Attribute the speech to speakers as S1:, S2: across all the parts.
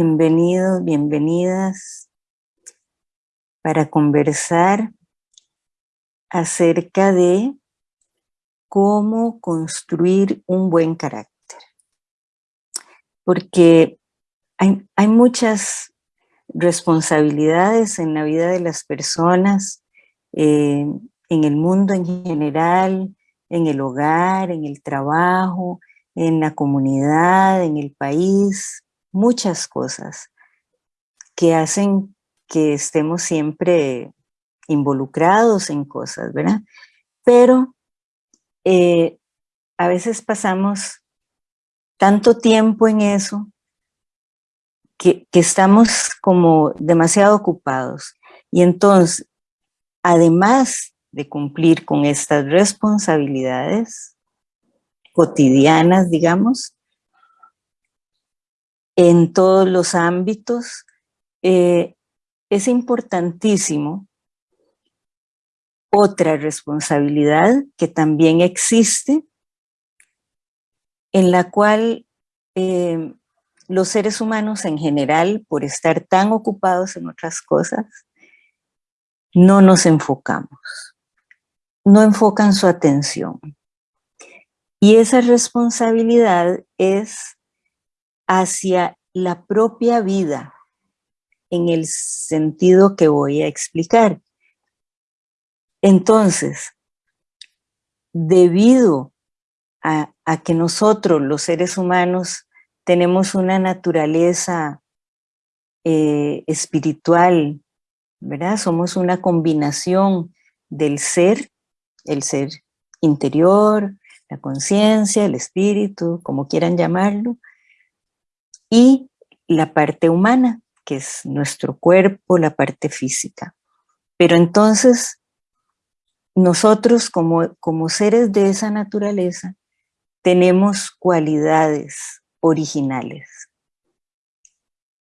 S1: Bienvenidos, bienvenidas para conversar acerca de cómo construir un buen carácter. Porque hay, hay muchas responsabilidades en la vida de las personas, eh, en el mundo en general, en el hogar, en el trabajo, en la comunidad, en el país, muchas cosas que hacen que estemos siempre involucrados en cosas, ¿verdad? Pero eh, a veces pasamos tanto tiempo en eso que, que estamos como demasiado ocupados. Y entonces, además de cumplir con estas responsabilidades cotidianas, digamos, en todos los ámbitos, eh, es importantísimo otra responsabilidad que también existe, en la cual eh, los seres humanos en general, por estar tan ocupados en otras cosas, no nos enfocamos, no enfocan su atención. Y esa responsabilidad es hacia la propia vida, en el sentido que voy a explicar. Entonces, debido a, que nosotros, los seres humanos, tenemos una naturaleza eh, espiritual, ¿verdad? Somos una combinación del ser, el ser interior, la conciencia, el espíritu, como quieran llamarlo, y la parte humana, que es nuestro cuerpo, la parte física. Pero entonces, nosotros como, como seres de esa naturaleza, tenemos cualidades originales.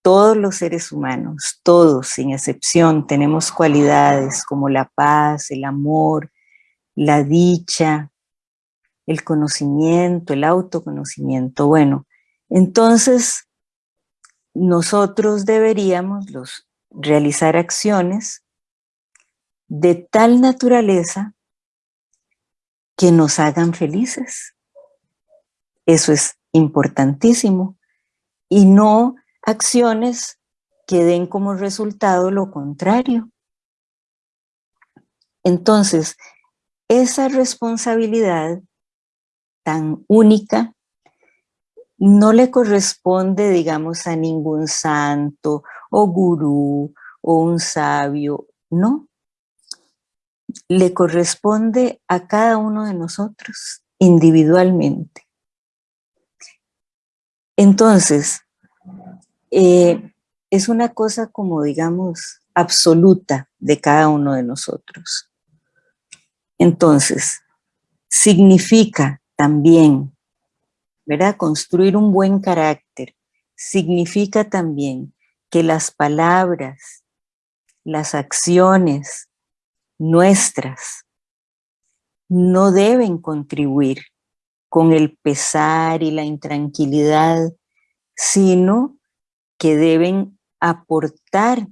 S1: Todos los seres humanos, todos sin excepción, tenemos cualidades como la paz, el amor, la dicha, el conocimiento, el autoconocimiento. Bueno, entonces nosotros deberíamos los, realizar acciones de tal naturaleza que nos hagan felices. Eso es importantísimo. Y no acciones que den como resultado lo contrario. Entonces, esa responsabilidad tan única no le corresponde, digamos, a ningún santo o gurú o un sabio, no. Le corresponde a cada uno de nosotros individualmente. Entonces, eh, es una cosa como, digamos, absoluta de cada uno de nosotros. Entonces, significa también ¿verdad? Construir un buen carácter significa también que las palabras, las acciones nuestras no deben contribuir con el pesar y la intranquilidad, sino que deben aportar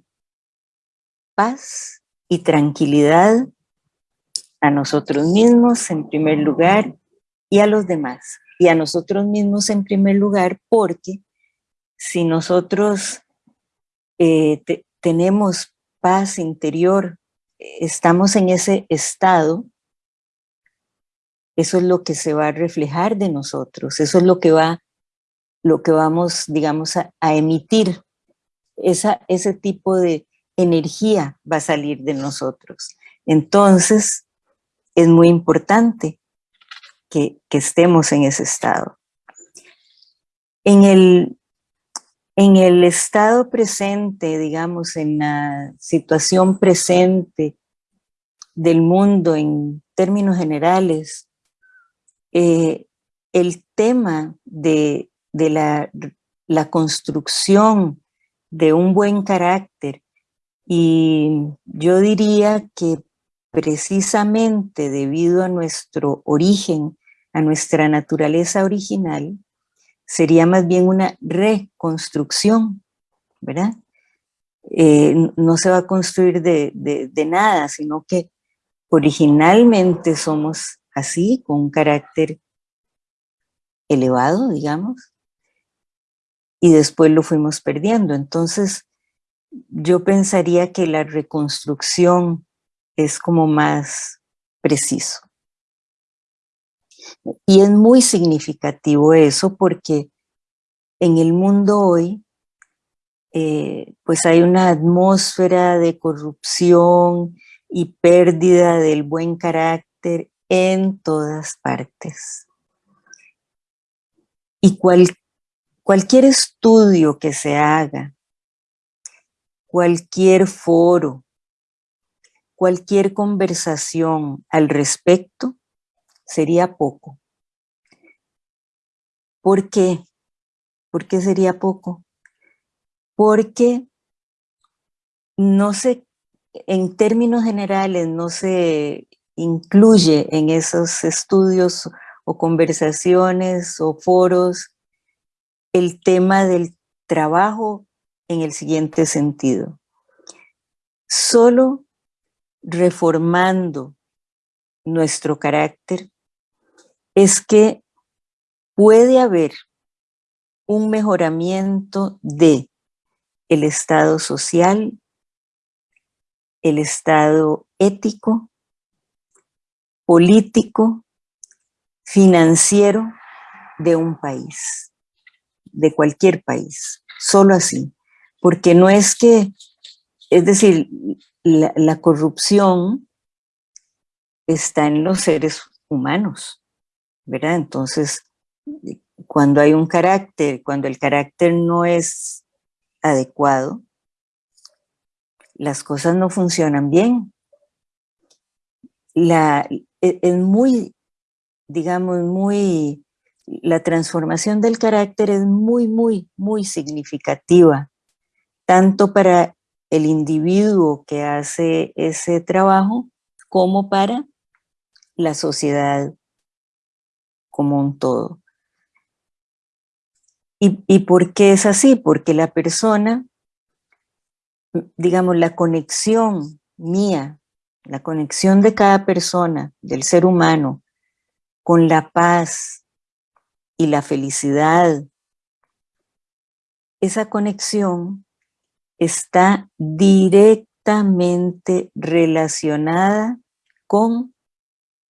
S1: paz y tranquilidad a nosotros mismos en primer lugar y a los demás y a nosotros mismos en primer lugar, porque si nosotros eh, tenemos paz interior, estamos en ese estado, eso es lo que se va a reflejar de nosotros, eso es lo que va, lo que vamos, digamos, a, emitir. Esa, ese tipo de energía va a salir de nosotros. Entonces, es muy importante que, estemos en ese estado. En el, en el estado presente, digamos, en la situación presente del mundo en términos generales, eh, el tema de, la, la, construcción de un buen carácter y yo diría que precisamente debido a nuestro origen, a nuestra naturaleza original, sería más bien una reconstrucción ¿verdad? Eh, no se va a construir de, de nada, sino que originalmente somos así, con un carácter elevado, digamos, y después lo fuimos perdiendo. Entonces, yo pensaría que la reconstrucción es como más preciso. Y es muy significativo eso porque en el mundo hoy, eh, pues hay una atmósfera de corrupción y pérdida del buen carácter en todas partes. Y cualquier estudio que se haga, cualquier foro, cualquier conversación al respecto, sería poco. ¿Por qué? ¿Por qué sería poco? Porque no se, en términos generales, no se incluye en esos estudios o conversaciones o foros el tema del trabajo en el siguiente sentido. Solo reformando nuestro carácter es que puede haber un mejoramiento de el estado social, el estado ético, político, financiero de un país, de cualquier país, solo así. Porque no es que, es decir, la, la corrupción está en los seres humanos, ¿verdad? Entonces, cuando hay un carácter, cuando el carácter no es adecuado, las cosas no funcionan bien. La, e, es muy, digamos, muy, la transformación del carácter es muy, muy, muy significativa, tanto para el individuo que hace ese trabajo como para la sociedad como un todo. ¿Y, por qué es así? Porque la persona, digamos, la conexión mía, la conexión de cada persona, del ser humano, con la paz y la felicidad, esa conexión está directamente relacionada con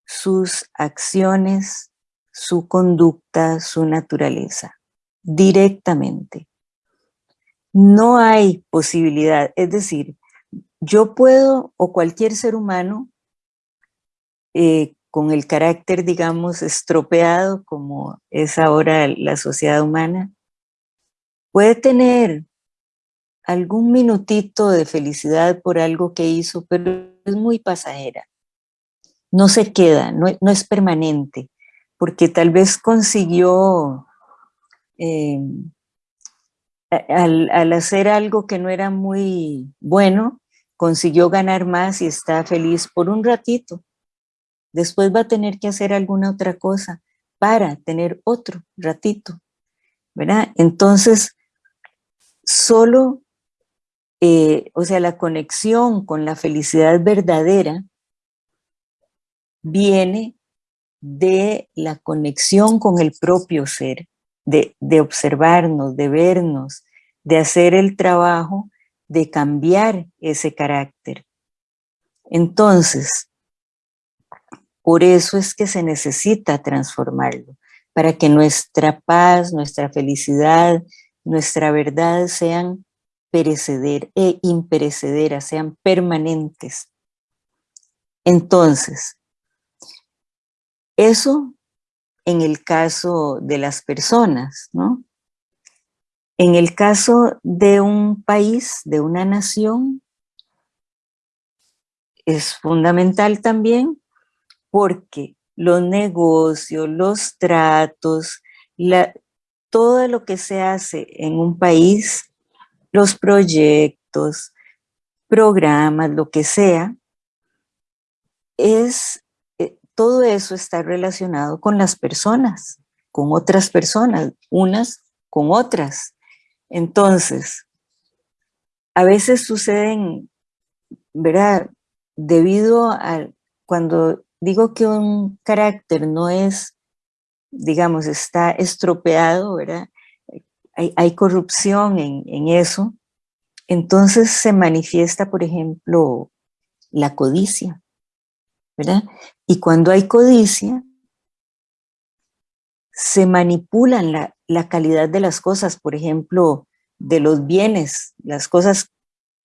S1: sus acciones, su conducta, su naturaleza directamente. No hay posibilidad, es decir, yo puedo, o cualquier ser humano, eh, con el carácter, digamos, estropeado, como es ahora la sociedad humana, puede tener algún minutito de felicidad por algo que hizo, pero es muy pasajera. No se queda, no, no es permanente, porque tal vez consiguió eh, al, hacer algo que no era muy bueno, consiguió ganar más y está feliz por un ratito. Después va a tener que hacer alguna otra cosa para tener otro ratito, ¿verdad? Entonces, solo, eh, o sea, la conexión con la felicidad verdadera viene de la conexión con el propio ser de, observarnos, de vernos, de hacer el trabajo de cambiar ese carácter. Entonces, por eso es que se necesita transformarlo, para que nuestra paz, nuestra felicidad, nuestra verdad sean pereceder e imperecederas, sean permanentes. Entonces, eso en el caso de las personas, ¿no? En el caso de un país, de una nación, es fundamental también porque los negocios, los tratos, todo lo que se hace en un país, los proyectos, programas, lo que sea, es todo eso está relacionado con las personas, con otras personas, unas con otras. Entonces, a veces suceden, ¿verdad? Debido a cuando digo que un carácter no es, digamos, está estropeado, ¿verdad? Hay, corrupción en, eso, entonces se manifiesta, por ejemplo, la codicia, Y cuando hay codicia, se manipulan la, la, calidad de las cosas, por ejemplo, de los bienes, las cosas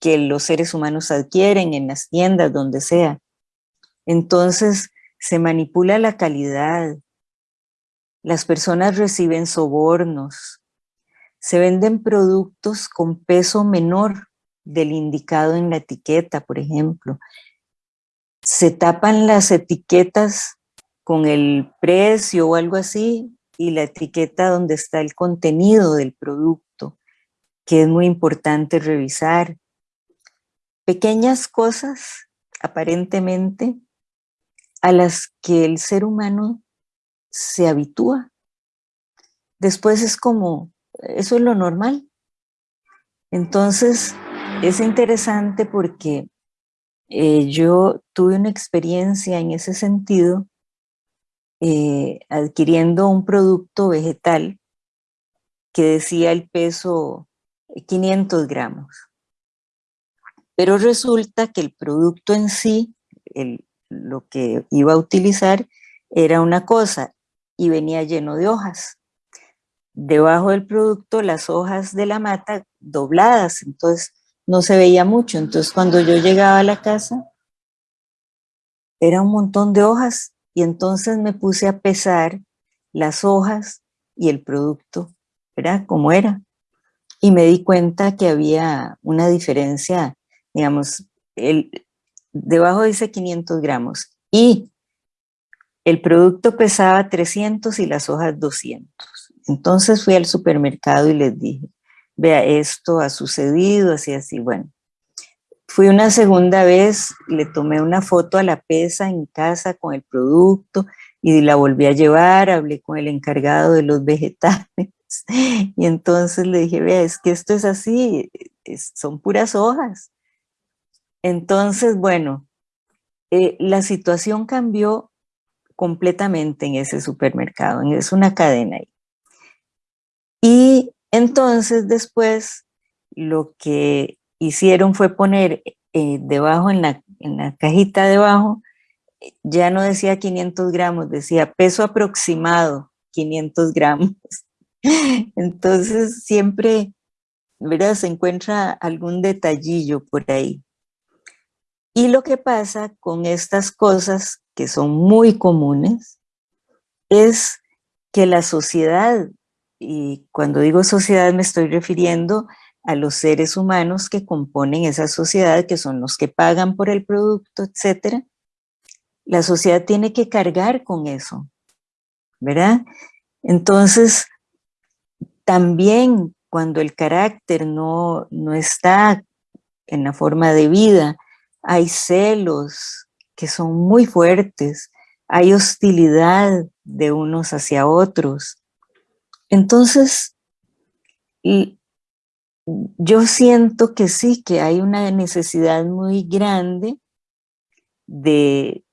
S1: que los seres humanos adquieren en las tiendas, donde sea. Entonces, se manipula la calidad, las personas reciben sobornos, se venden productos con peso menor del indicado en la etiqueta, por ejemplo. Se tapan las etiquetas con el precio o algo así y la etiqueta donde está el contenido del producto, que es muy importante revisar. Pequeñas cosas, aparentemente, a las que el ser humano se habitúa. Después es como, eso es lo normal. Entonces, es interesante porque eh, yo tuve una experiencia en ese sentido eh, adquiriendo un producto vegetal que decía el peso 500 gramos. Pero resulta que el producto en sí, lo que iba a utilizar, era una cosa y venía lleno de hojas. Debajo del producto las hojas de la mata dobladas, entonces no se veía mucho. Entonces cuando yo llegaba a la casa, era un montón de hojas y entonces me puse a pesar las hojas y el producto, ¿verdad? Como era. Y me di cuenta que había una diferencia, digamos, el, debajo dice 500 gramos y el producto pesaba 300 y las hojas 200. Entonces fui al supermercado y les dije, vea, esto ha sucedido, así, así, bueno. Fui una segunda vez, le tomé una foto a la pesa en casa con el producto y la volví a llevar, hablé con el encargado de los vegetales y entonces le dije, vea, es que esto es así, son puras hojas. Entonces, bueno, eh, la situación cambió completamente en ese supermercado, es una cadena ahí. Y entonces después lo que hicieron fue poner eh, debajo, en la, en la cajita debajo, ya no decía 500 gramos, decía peso aproximado 500 gramos. Entonces siempre, ¿verdad? Se encuentra algún detallillo por ahí. Y lo que pasa con estas cosas que son muy comunes es que la sociedad, y cuando digo sociedad me estoy refiriendo a los seres humanos que componen esa sociedad, que son los que pagan por el producto, etcétera, la sociedad tiene que cargar con eso, ¿verdad? Entonces, también cuando el carácter no, no está en la forma de vida, hay celos que son muy fuertes, hay hostilidad de unos hacia otros. Entonces, yo siento que sí, que hay una necesidad muy grande de,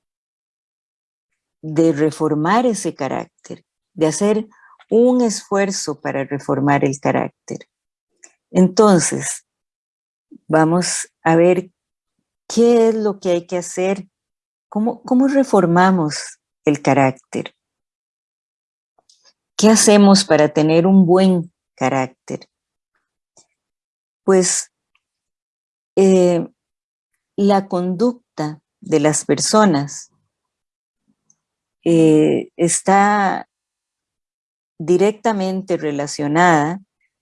S1: de reformar ese carácter, de hacer un esfuerzo para reformar el carácter. Entonces, vamos a ver qué es lo que hay que hacer, cómo, cómo reformamos el carácter. ¿Qué hacemos para tener un buen carácter? Pues eh, la conducta de las personas eh, está directamente relacionada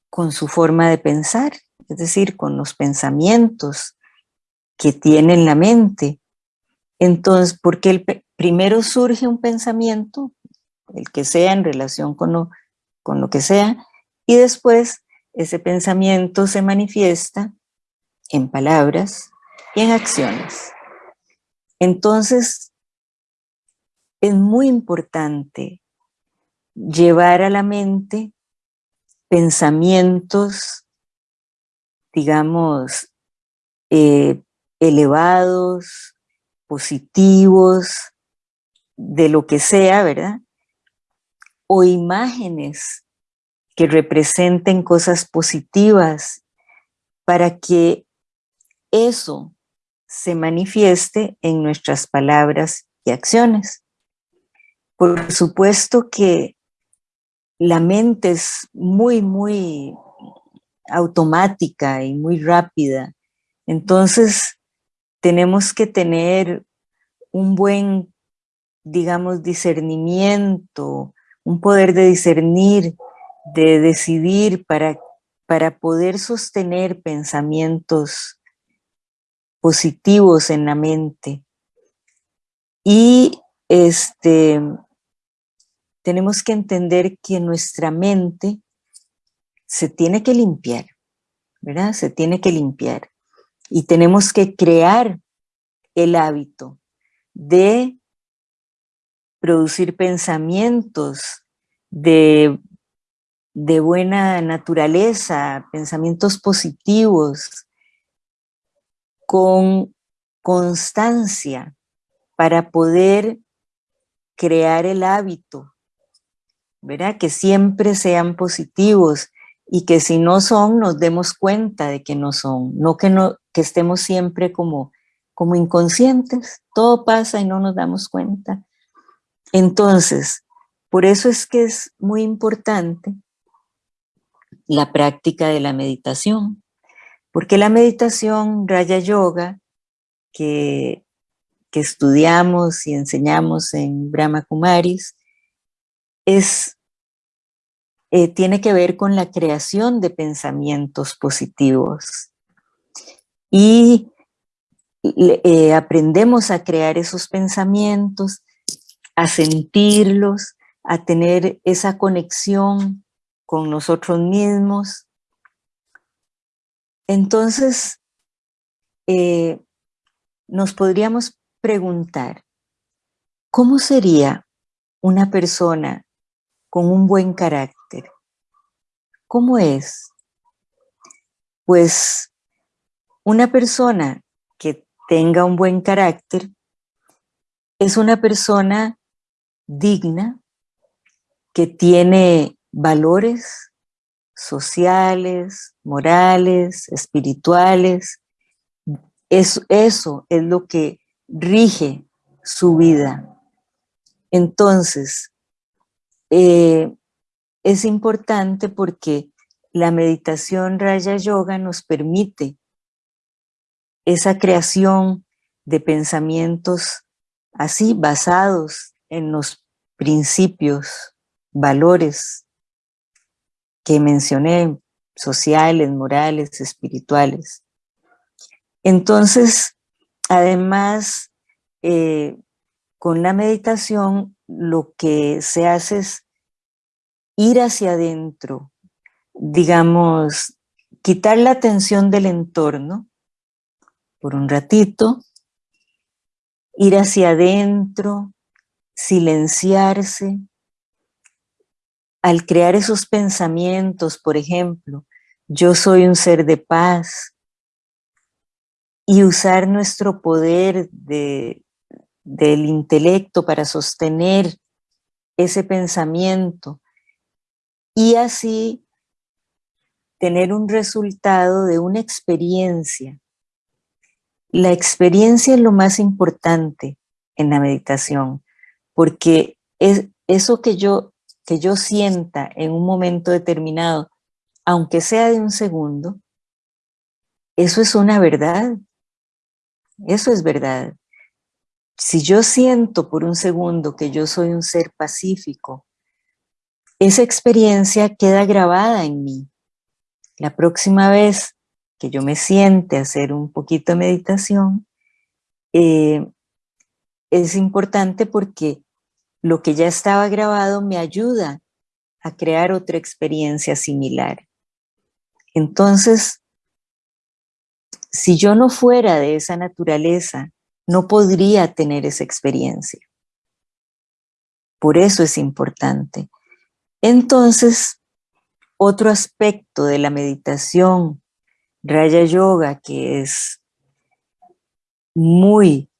S1: con su forma de pensar, es decir, con los pensamientos que tiene en la mente. Entonces, porque el, primero surge un pensamiento, el que sea en relación con lo, con lo que sea, y después ese pensamiento se manifiesta en palabras y en acciones. Entonces, es muy importante llevar a la mente pensamientos, digamos, eh, elevados, positivos, de lo que sea, ¿verdad? O imágenes que representen cosas positivas para que eso se manifieste en nuestras palabras y acciones. Por supuesto que la mente es muy, muy automática y muy rápida. Entonces, tenemos que tener un buen, digamos, discernimiento, un poder de discernir, de decidir para, para poder sostener pensamientos positivos en la mente. Y este, tenemos que entender que nuestra mente se tiene que limpiar, ¿verdad? Se tiene que limpiar. Y tenemos que crear el hábito de producir pensamientos de, de buena naturaleza, pensamientos positivos, con constancia para poder crear el hábito, ¿verdad? Que siempre sean positivos y que si no son, nos demos cuenta de que no son, no que, no, que estemos siempre como, como inconscientes, todo pasa y no nos damos cuenta. Entonces, por eso es que es muy importante la práctica de la meditación, porque la meditación, Raya Yoga, que, que estudiamos y enseñamos en Brahma Kumaris, es eh, tiene que ver con la creación de pensamientos positivos. Y eh, aprendemos a crear esos pensamientos, a sentirlos, a tener esa conexión con nosotros mismos. Entonces, eh, nos podríamos preguntar, ¿cómo sería una persona con un buen carácter. ¿Cómo es? Pues una persona que tenga un buen carácter es una persona digna, que tiene valores sociales, morales, espirituales. Eso, eso es lo que rige su vida. Entonces, eh, es importante porque la meditación Raya Yoga nos permite esa creación de pensamientos así basados en los principios, valores que mencioné, sociales, morales, espirituales. Entonces, además, eh, con la meditación lo que se hace es ir hacia adentro, digamos, quitar la atención del entorno por un ratito, ir hacia adentro, silenciarse. Al crear esos pensamientos, por ejemplo, yo soy un ser de paz, y usar nuestro poder de, del intelecto para sostener ese pensamiento y así tener un resultado de una experiencia. La experiencia es lo más importante en la meditación, porque es eso que yo, que yo sienta en un momento determinado, aunque sea de un segundo, eso es una verdad. Eso es verdad. Si yo siento por un segundo que yo soy un ser pacífico, esa experiencia queda grabada en mí. La próxima vez que yo me siente a hacer un poquito de meditación, eh, es importante porque lo que ya estaba grabado me ayuda a crear otra experiencia similar. Entonces, si yo no fuera de esa naturaleza, no podría tener esa experiencia. Por eso es importante. Entonces, otro aspecto de la meditación Raya Yoga, que es muy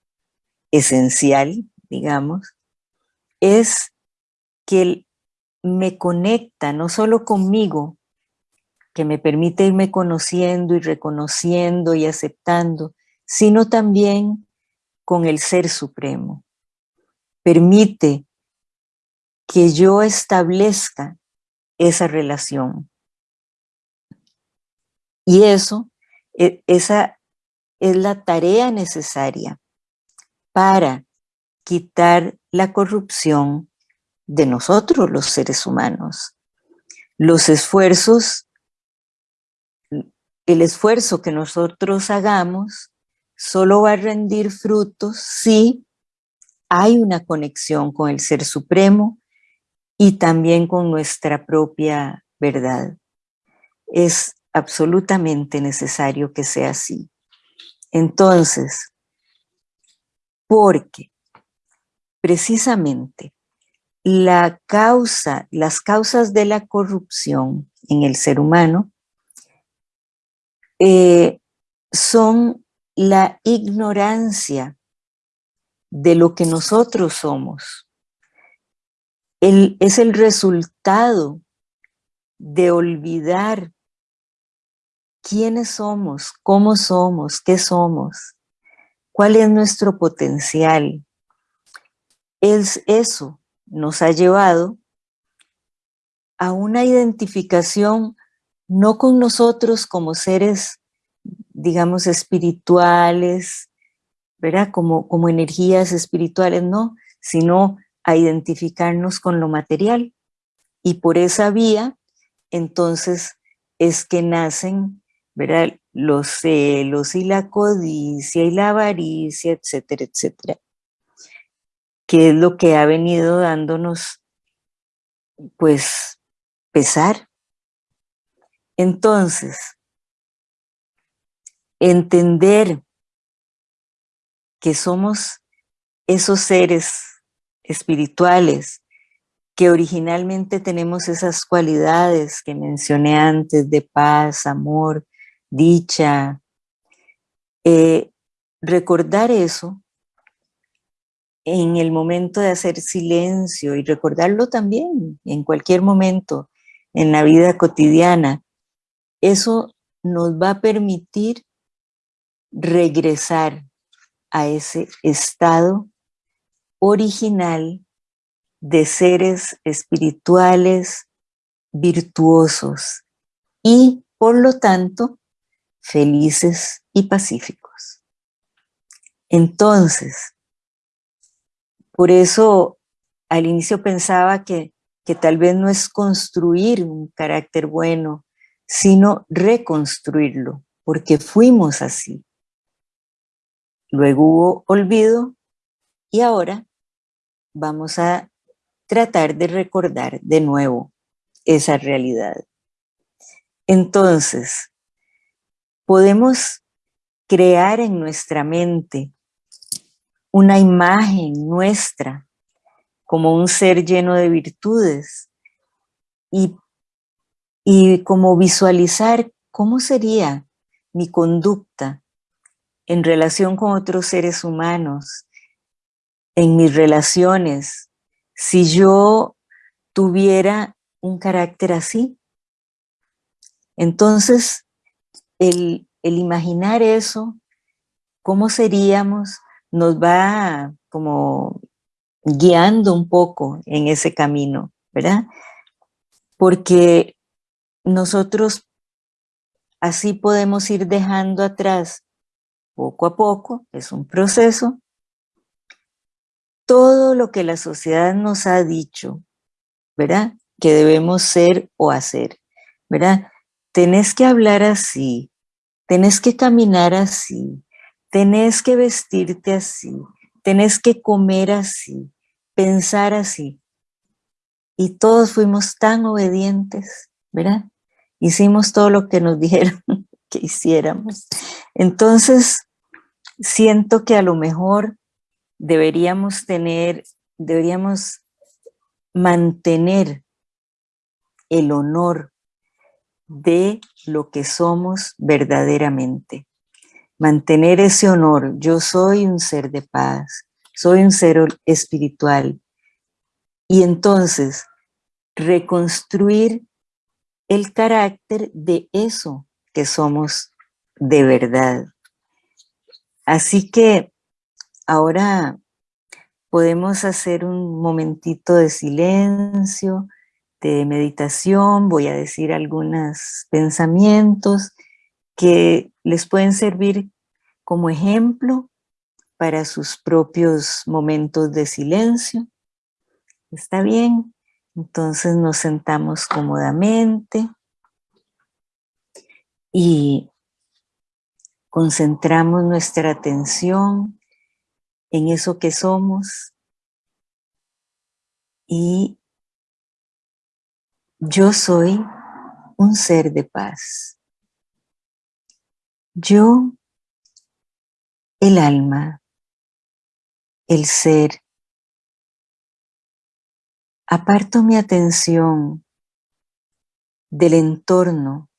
S1: esencial, digamos, es que me conecta no solo conmigo, que me permite irme conociendo y reconociendo y aceptando, sino también con el Ser Supremo. Permite que yo establezca esa relación. Y eso, e, esa es la tarea necesaria para quitar la corrupción de nosotros los seres humanos. Los esfuerzos, el esfuerzo que nosotros hagamos solo va a rendir frutos si hay una conexión con el Ser Supremo y también con nuestra propia verdad. Es absolutamente necesario que sea así. Entonces, porque precisamente la causa, las causas de la corrupción en el ser humano eh, son la ignorancia de lo que nosotros somos. es el resultado de olvidar quiénes somos, cómo somos, qué somos, cuál es nuestro potencial. Es eso nos ha llevado a una identificación no con nosotros como seres, digamos, espirituales, ¿verdad? Como, como energías espirituales, no, sino a identificarnos con lo material. Y por esa vía, entonces, es que nacen ¿verdad? los celos y la codicia y la avaricia, etcétera, etcétera, que es lo que ha venido dándonos, pues, pesar. Entonces, entender que somos esos seres espirituales que originalmente tenemos esas cualidades que mencioné antes de paz, amor, dicha. Eh, recordar eso en el momento de hacer silencio y recordarlo también en cualquier momento en la vida cotidiana, eso nos va a permitir regresar a ese estado original de seres espirituales virtuosos y, por lo tanto, felices y pacíficos. Entonces, por eso al inicio pensaba que, que tal vez no es construir un carácter bueno, sino reconstruirlo, porque fuimos así. Luego hubo olvido y ahora vamos a tratar de recordar de nuevo esa realidad. Entonces, podemos crear en nuestra mente una imagen nuestra como un ser lleno de virtudes y, y como visualizar cómo sería mi conducta en relación con otros seres humanos, en mis relaciones, si yo tuviera un carácter así. Entonces, el, imaginar eso, cómo seríamos, nos va como guiando un poco en ese camino, ¿verdad? Porque nosotros así podemos ir dejando atrás poco a poco, es un proceso, todo lo que la sociedad nos ha dicho, ¿verdad? Que debemos ser o hacer, ¿verdad? tenés que hablar así, tenés que caminar así, tenés que vestirte así, tenés que comer así, pensar así. Y todos fuimos tan obedientes, ¿verdad? Hicimos todo lo que nos dijeron que hiciéramos. Entonces, siento que a lo mejor deberíamos tener, deberíamos mantener el honor de lo que somos verdaderamente. Mantener ese honor. Yo soy un ser de paz, soy un ser espiritual. Y entonces, reconstruir el carácter de eso que somos de verdad. Así que ahora podemos hacer un momentito de silencio, de meditación, voy a decir algunos pensamientos que les pueden servir como ejemplo para sus propios momentos de silencio. ¿Está bien? Entonces nos sentamos cómodamente y concentramos nuestra atención en eso que somos y yo soy un ser de paz. Yo, el alma, el ser, aparto mi atención del entorno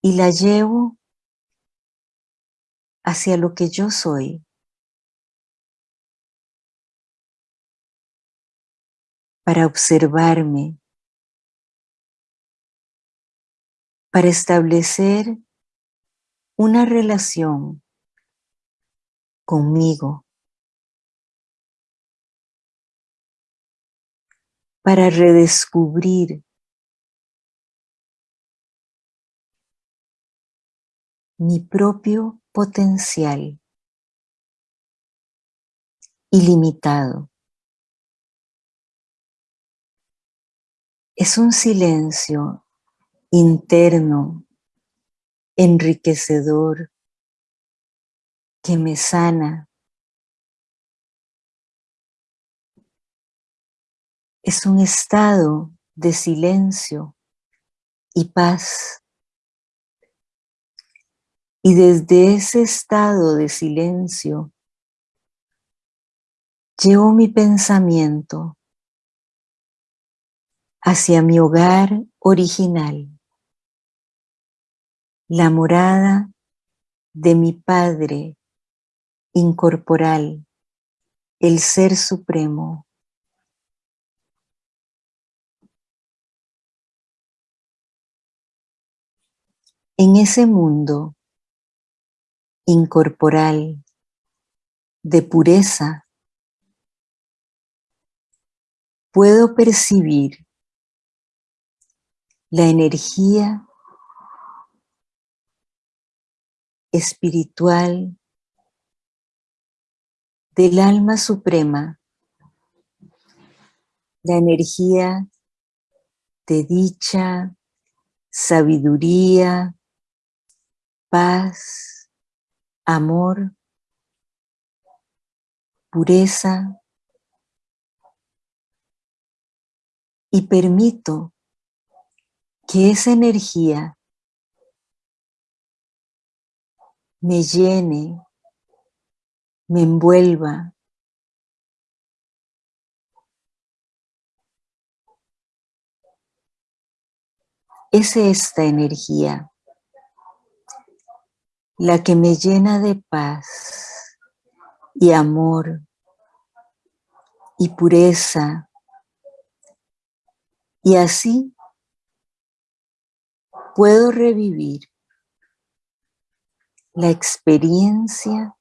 S1: y la llevo hacia lo que yo soy. Para observarme, para establecer una relación conmigo, para redescubrir mi propio potencial ilimitado. Es un silencio interno, enriquecedor, que me sana. Es un estado de silencio y paz y desde ese estado de silencio, llevo mi pensamiento hacia mi hogar original, la morada de mi Padre incorporal, el Ser Supremo. En ese mundo incorporal, de pureza, puedo percibir la energía espiritual del alma suprema, la energía de dicha, sabiduría, paz, amor, pureza, y permito que esa energía me llene, me envuelva, es esta energía la que me llena de paz y amor y pureza. Y así puedo revivir la experiencia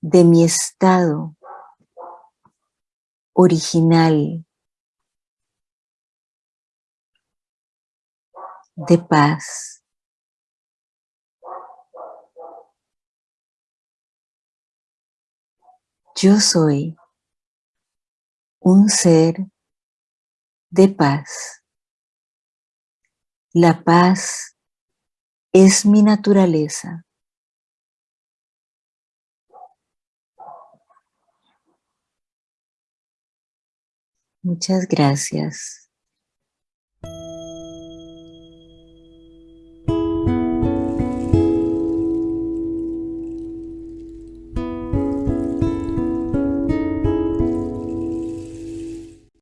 S1: de mi estado original de paz. Yo soy un ser de paz. La paz es mi naturaleza. Muchas gracias.